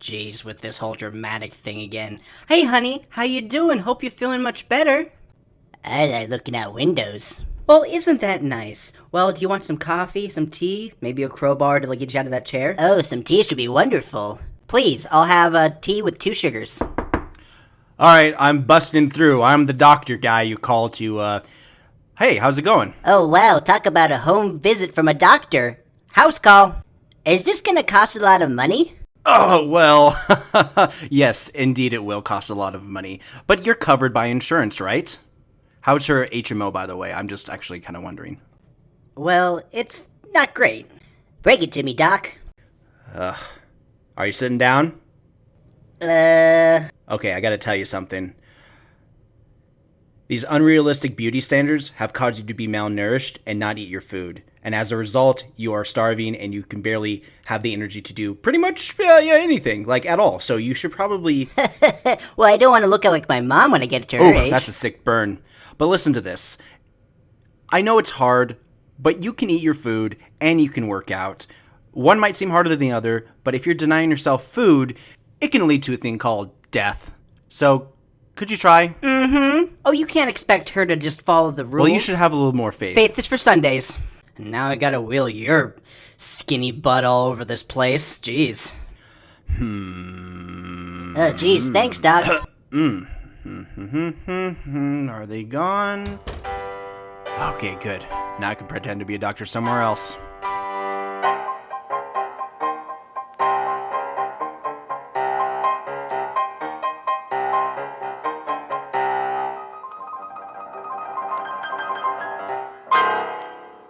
jeez, with this whole dramatic thing again. Hey, honey, how you doing? Hope you're feeling much better. I like looking out windows. Well, isn't that nice? Well, do you want some coffee, some tea, maybe a crowbar to like, get you out of that chair? Oh, some tea should be wonderful. Please, I'll have a tea with two sugars. All right, I'm busting through. I'm the doctor guy you call to. uh... Hey, how's it going? Oh, wow, talk about a home visit from a doctor. House call. Is this gonna cost a lot of money? Oh, well, yes, indeed it will cost a lot of money. But you're covered by insurance, right? How's her HMO, by the way? I'm just actually kind of wondering. Well, it's not great. Break it to me, Doc. Ugh. Are you sitting down? Uh, Okay, I gotta tell you something. These unrealistic beauty standards have caused you to be malnourished and not eat your food. And as a result, you are starving and you can barely have the energy to do pretty much uh, yeah, anything, like at all. So you should probably. well, I don't want to look like my mom when I get to her Oh, age. that's a sick burn. But listen to this. I know it's hard, but you can eat your food and you can work out. One might seem harder than the other, but if you're denying yourself food, it can lead to a thing called death. So, could you try? Mm-hmm. Oh, you can't expect her to just follow the rules. Well, you should have a little more faith. Faith is for Sundays. And now I gotta wheel your skinny butt all over this place. Jeez. Hmm. Oh, geez, thanks, Doc. Hmm, are they gone? Okay, good. Now I can pretend to be a doctor somewhere else.